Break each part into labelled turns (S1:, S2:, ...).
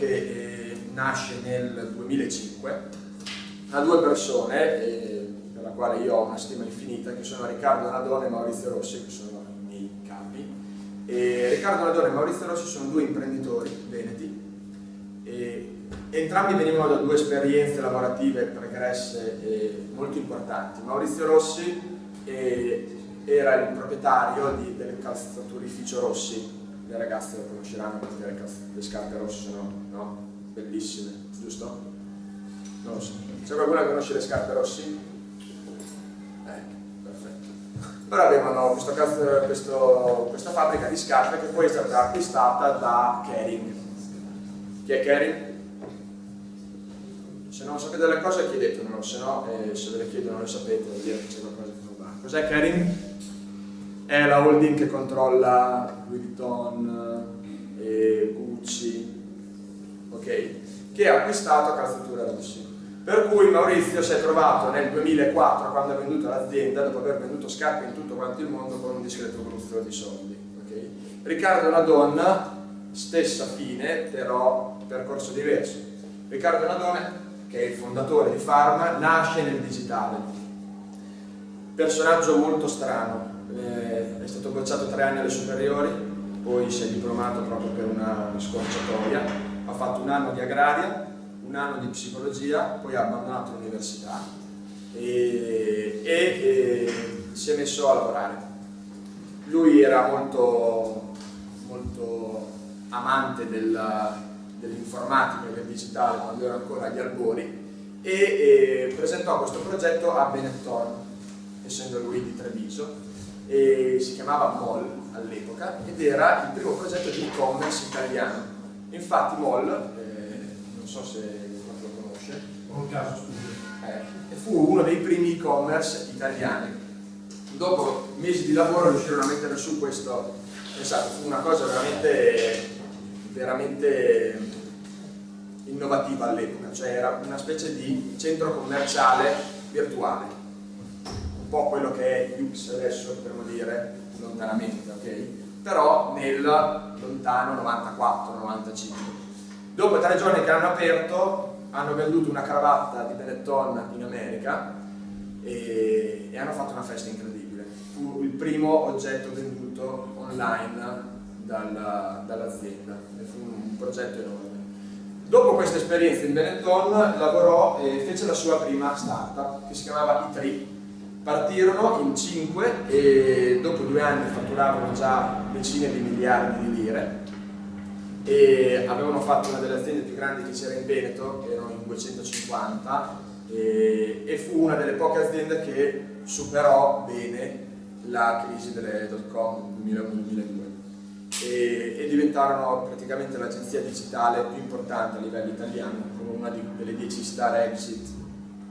S1: eh, nasce nel 2005 da due persone eh, per la quale io ho una stima infinita che sono Riccardo Nadone e Maurizio Rossi che sono i miei capi. E Riccardo Nadone e Maurizio Rossi sono due imprenditori veneti. E entrambi venivano da due esperienze lavorative pregresse e molto importanti. Maurizio Rossi eh, era il proprietario di, del calzaturificio Rossi le ragazze lo conosceranno perché le, scarpe rosse sono no? bellissime, giusto? Non lo so. C'è qualcuno che conosce le scarpe rossi? Eh, perfetto. Però avevano questo, questo, questa fabbrica di scarpe che poi è stata acquistata da Kering. Chi è Kering? Se non sapete le cose chiedetemelo, se no eh, se ve le chiedo non le sapete, vuol dire che c'è qualcosa che non va. Cos'è Kering? È la holding che controlla Louis Vuitton, eh, Gucci, ok? Che ha acquistato Calzatura Rossi. Per cui Maurizio si è trovato nel 2004, quando ha venduto l'azienda, dopo aver venduto scarpe in tutto quanto il mondo, con un discreto gruzzolo di soldi. Okay? Riccardo è una donna, stessa fine, però percorso diverso. Riccardo Nadone, che è il fondatore di Pharma, nasce nel digitale. Personaggio molto strano, eh, è stato bocciato tre anni alle superiori, poi si è diplomato proprio per una scorciatoia, ha fatto un anno di agraria, un anno di psicologia, poi ha abbandonato l'università e, e, e, si è messo a lavorare. Lui era molto, molto amante dell'informatica dell e del digitale quando era ancora agli albori e, e presentò questo progetto a Benetton, essendo lui di Treviso, e si chiamava MOL all'epoca ed era il primo progetto di e-commerce italiano. Infatti MOL, eh, non so se qualcuno lo conosce,
S2: un caso.
S1: Eh, fu uno dei primi e-commerce italiani. Dopo mesi di lavoro riuscirono a mettere su questo, esatto, fu una cosa veramente, veramente innovativa all'epoca, cioè era una specie di centro commerciale virtuale po' quello che è Yux adesso, potremmo dire, lontanamente, ok? Però nel lontano 94-95. Dopo tre giorni che hanno aperto, hanno venduto una cravatta di Benetton in America e, e hanno fatto una festa incredibile. Fu il primo oggetto venduto online dall'azienda, dall fu un progetto enorme. Dopo questa esperienza in Benetton lavorò e fece la sua prima startup che si chiamava i Partirono in 5 e dopo due anni fatturavano già decine di miliardi di lire. E avevano fatto una delle aziende più grandi che c'era in Veneto, che erano in 250 e, e, fu una delle poche aziende che superò bene la crisi delle dot com 2001-2002 e, e, diventarono praticamente l'agenzia digitale più importante a livello italiano, come una delle 10 star exit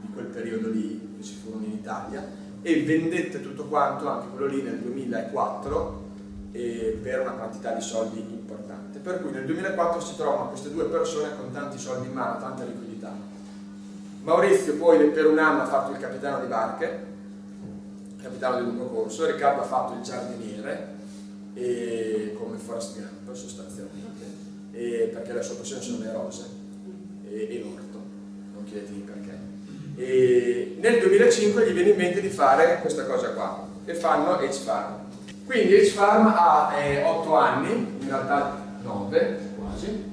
S1: di quel periodo lì che ci furono in Italia e vendette tutto quanto, anche quello lì nel 2004 per una quantità di soldi importante. Per cui nel 2004 si trovano queste due persone con tanti soldi in mano, tanta liquidità. Maurizio poi per un anno ha fatto il capitano di barche, capitano di lungo corso, Riccardo ha fatto il giardiniere, e, come Forrest Gump sostanzialmente, e, perché la sua passione sono le rose e, e l'orto, non chiedetemi perché. E nel 2005 gli viene in mente di fare questa cosa qua, che fanno H-Farm. Quindi H-Farm ha eh, 8 anni, in realtà 9 quasi,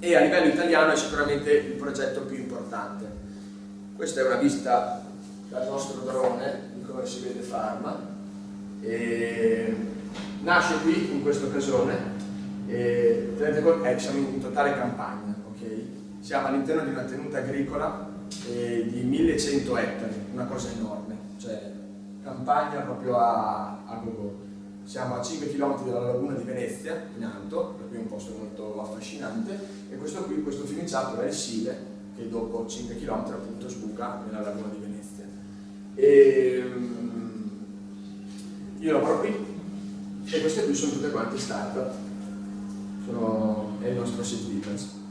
S1: e a livello italiano è sicuramente il progetto più importante. Questa è una vista dal nostro drone di come si vede Farma. E nasce qui in questo casone, e, tenete conto, eh, siamo in totale campagna? Siamo all'interno di una tenuta agricola eh, di 1100 ettari, una cosa enorme, cioè campagna proprio a, a go Siamo a 5 km dalla laguna di Venezia, in alto, per cui è un posto molto affascinante, e questo qui, questo fiumiciato è il Sile, che dopo 5 km appunto sbuca nella laguna di Venezia. E, um, io lavoro qui, e queste qui sono tutte quante start-up, è il nostro sito business.